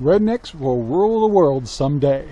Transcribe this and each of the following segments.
Rednecks will rule the world someday.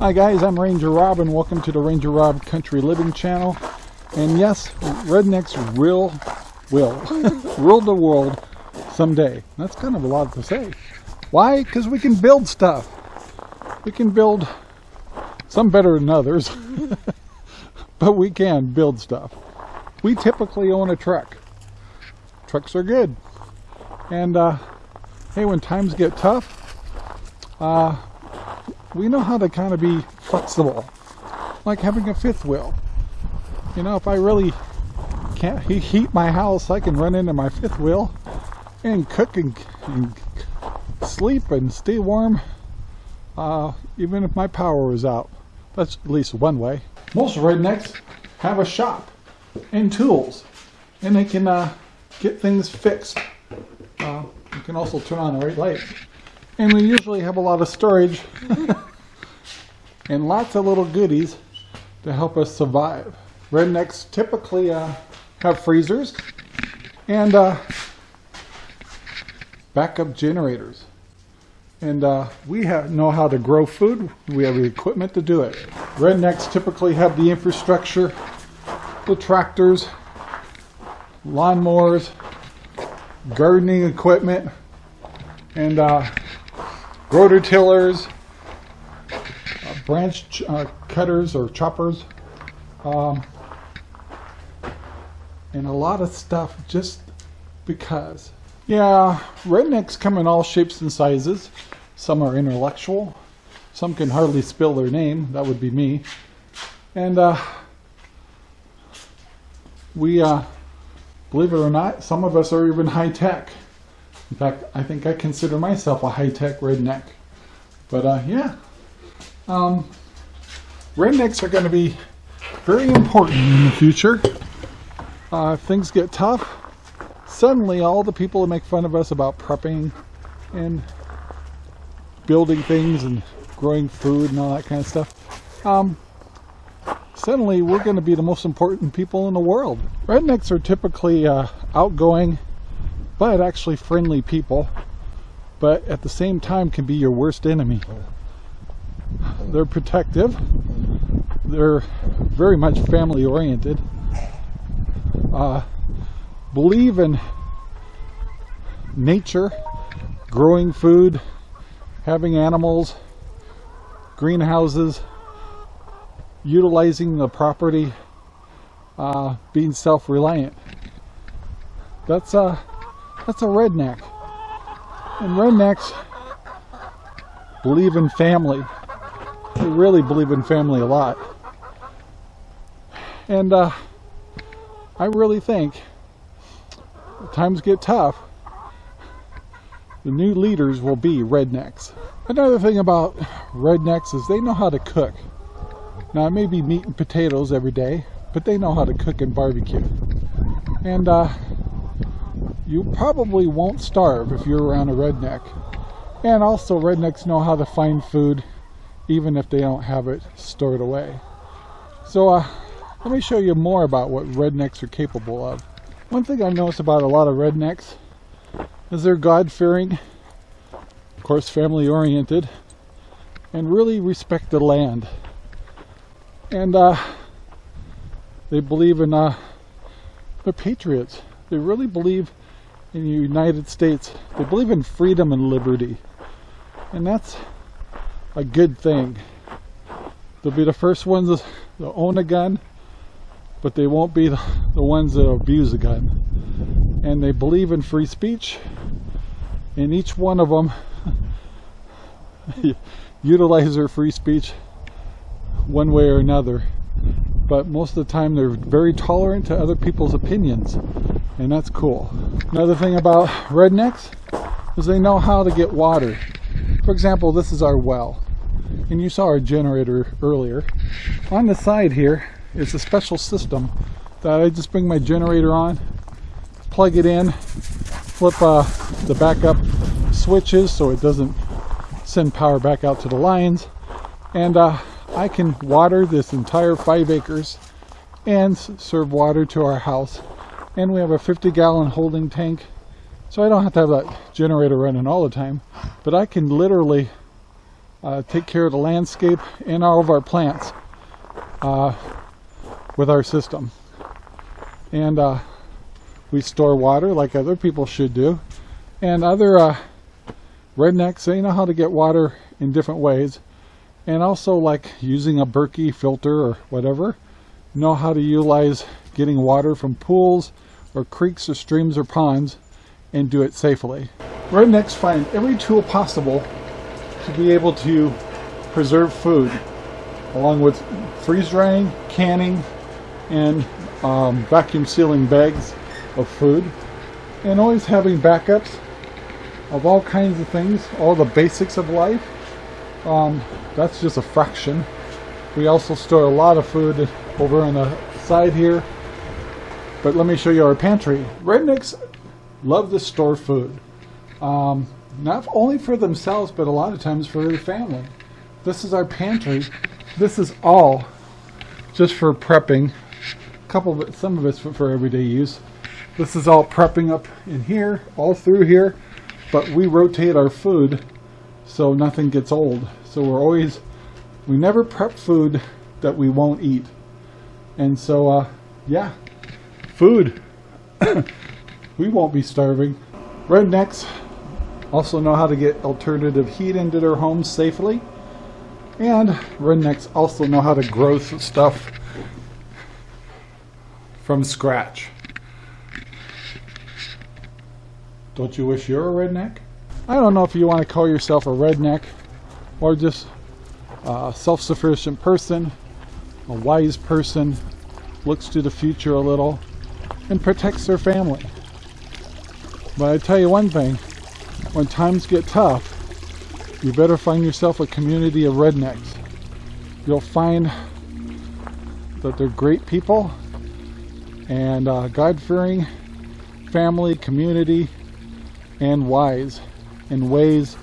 Hi guys, I'm Ranger Rob and welcome to the Ranger Rob Country Living channel. And yes, rednecks will, will, rule the world someday. That's kind of a lot to say. Why? Because we can build stuff. We can build some better than others, but we can build stuff. We typically own a truck. Trucks are good. And uh, hey, when times get tough, uh, we know how to kind of be flexible, like having a fifth wheel. You know, if I really can't heat my house, I can run into my fifth wheel and cook and, and sleep and stay warm, uh, even if my power is out. That's at least one way. Most rednecks have a shop and tools, and they can uh, get things fixed. Uh, you can also turn on the right light. And we usually have a lot of storage and lots of little goodies to help us survive. Rednecks typically uh, have freezers and uh, backup generators. And uh, we have, know how to grow food. We have the equipment to do it. Rednecks typically have the infrastructure, the tractors, lawnmowers, gardening equipment, and uh, rototillers, uh, branch ch uh, cutters or choppers, um, and a lot of stuff just because. Yeah, rednecks come in all shapes and sizes. Some are intellectual. Some can hardly spell their name. That would be me. And uh, we, uh, believe it or not, some of us are even high tech. In fact, I think I consider myself a high-tech redneck. But uh, yeah, um, rednecks are going to be very important in the future. Uh, if things get tough, suddenly all the people that make fun of us about prepping and building things and growing food and all that kind of stuff, um, suddenly we're going to be the most important people in the world. Rednecks are typically uh, outgoing but actually friendly people, but at the same time can be your worst enemy. They're protective, they're very much family oriented, uh, believe in nature, growing food, having animals, greenhouses, utilizing the property, uh, being self-reliant. That's uh, that's a redneck. And rednecks believe in family. They really believe in family a lot. And uh, I really think times get tough, the new leaders will be rednecks. Another thing about rednecks is they know how to cook. Now it may be meat and potatoes every day, but they know how to cook and barbecue. And uh, you probably won't starve if you're around a redneck. And also rednecks know how to find food even if they don't have it stored away. So uh, let me show you more about what rednecks are capable of. One thing I've noticed about a lot of rednecks is they're God-fearing, of course family-oriented, and really respect the land. And uh, they believe in, uh, they're patriots. They really believe in the United States, they believe in freedom and liberty. And that's a good thing. They'll be the first ones to own a gun, but they won't be the, ones that abuse a gun. And they believe in free speech, and each one of them utilize their free speech one way or another. But most of the time they're very tolerant to other people's opinions and that's cool. Another thing about rednecks is they know how to get water. For example, this is our well. And you saw our generator earlier. On the side here is a special system that I just bring my generator on, plug it in, flip uh, the backup switches so it doesn't send power back out to the lines. And uh, I can water this entire five acres and serve water to our house. And we have a 50 gallon holding tank. So I don't have to have that generator running all the time, but I can literally uh, take care of the landscape and all of our plants uh, with our system. And uh, we store water like other people should do. And other uh, rednecks, they know how to get water in different ways. And also like using a Berkey filter or whatever, know how to utilize getting water from pools or creeks or streams or ponds and do it safely. Right next find every tool possible to be able to preserve food along with freeze drying, canning, and um, vacuum sealing bags of food and always having backups of all kinds of things, all the basics of life. Um, that's just a fraction. We also store a lot of food over on the side here. But let me show you our pantry. Rednecks love to store food. Um, not only for themselves, but a lot of times for their family. This is our pantry. This is all just for prepping. A couple of it, some of it's for, for everyday use. This is all prepping up in here, all through here. But we rotate our food so nothing gets old. So we're always, we never prep food that we won't eat. And so, uh, yeah, food. we won't be starving. Rednecks also know how to get alternative heat into their homes safely. And rednecks also know how to grow stuff from scratch. Don't you wish you're a redneck? I don't know if you want to call yourself a redneck or just a self-sufficient person, a wise person, looks to the future a little, and protects their family. But I tell you one thing, when times get tough, you better find yourself a community of rednecks. You'll find that they're great people and uh, God-fearing family, community, and wise in ways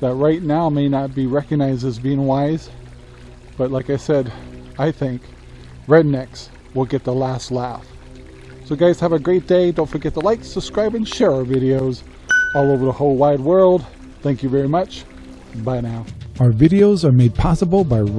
that right now may not be recognized as being wise. But like I said, I think rednecks will get the last laugh. So guys, have a great day. Don't forget to like, subscribe, and share our videos all over the whole wide world. Thank you very much. Bye now. Our videos are made possible by Rain